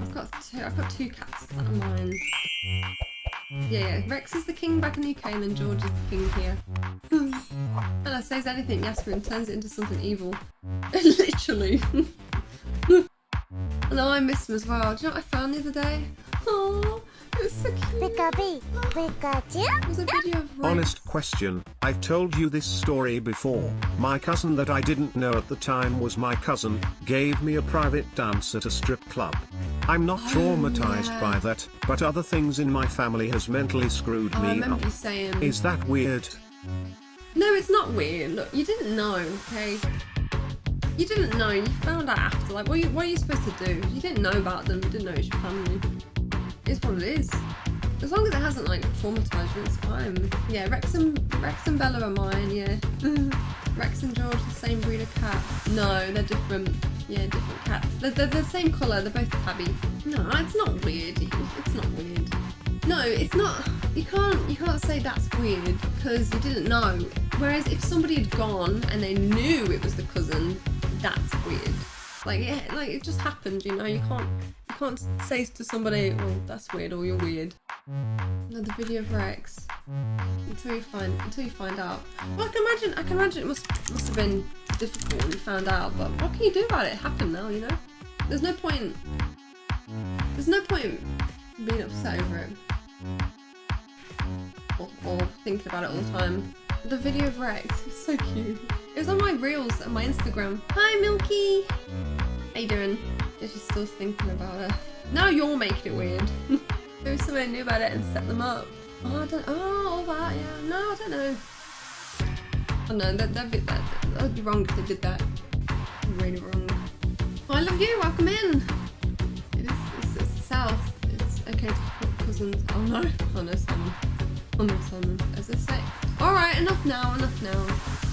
I've got two. I've got two cats that are mine. Yeah, yeah. Rex is the king back in the UK, and then George is the king here. Ella says anything, Yasmin turns it into something evil. Literally. and I miss him as well. Do you know what I found the other day? Was so. Pikachu, Pikachu. It was a video of Rex. Honest question, I've told you this story before. My cousin that I didn't know at the time was my cousin, gave me a private dance at a strip club. I'm not Oh, traumatized yeah. by that, but other things in my family has mentally screwed Oh, me remember up. saying. Is that weird? No, it's not weird. Look, you didn't know, okay? You didn't know. You found out after. Like, what are you, what are you supposed to do? You didn't know about them. You didn't know it was your family. It's what it is. As long as it hasn't like you, it's fine. Yeah, Rex and Rex and Bella are mine. Yeah. Rex and George, the same breed of cat. No, they're different. Yeah, different cats. They're, they're the same colour. They're both tabby. No, it's not weird. It's not weird. No, it's not. You can't. You can't say that's weird because you didn't know. Whereas if somebody had gone and they knew it was the cousin, that's weird. Like it, like it just happened. You know, you can't. Can't say to somebody, "Well, that's weird," or "You're weird." Another video of Rex until you find until you find out. Well, I can imagine. I can imagine it must must have been difficult when you found out. But what can you do about it? It happened now. You know. There's no point. There's no point being upset over it or, or thinking about it all the time. The video of Rex so cute. It was on my reels and my Instagram. Hi Milky! How you doing? You're still thinking about it. Now you're making it weird. Maybe somebody knew about it and set them up. Oh, I don't. Oh, all that. Yeah. No, I don't know. Oh no, that that'd be that. That'd be wrong if they did that. Really wrong. Oh, I love you. Welcome in. It is. It's, it's the south. It's okay to put cousins. Oh no. Oh no, Simon. Oh no, Simon. As I say. All right. Enough now. Enough now.